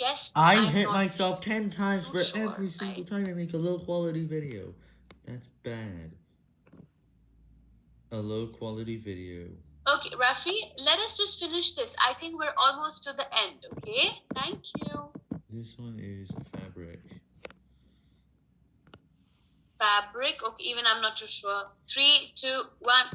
Yes. I hit myself 10 times for sure. every single I- time I make a low quality video. That's bad. A low quality video. Okay, Rafi, let us just finish this. I think we're almost to the end, okay? Thank you. This one is fabric. Fabric. Okay, even I'm not too sure. Three, two, one.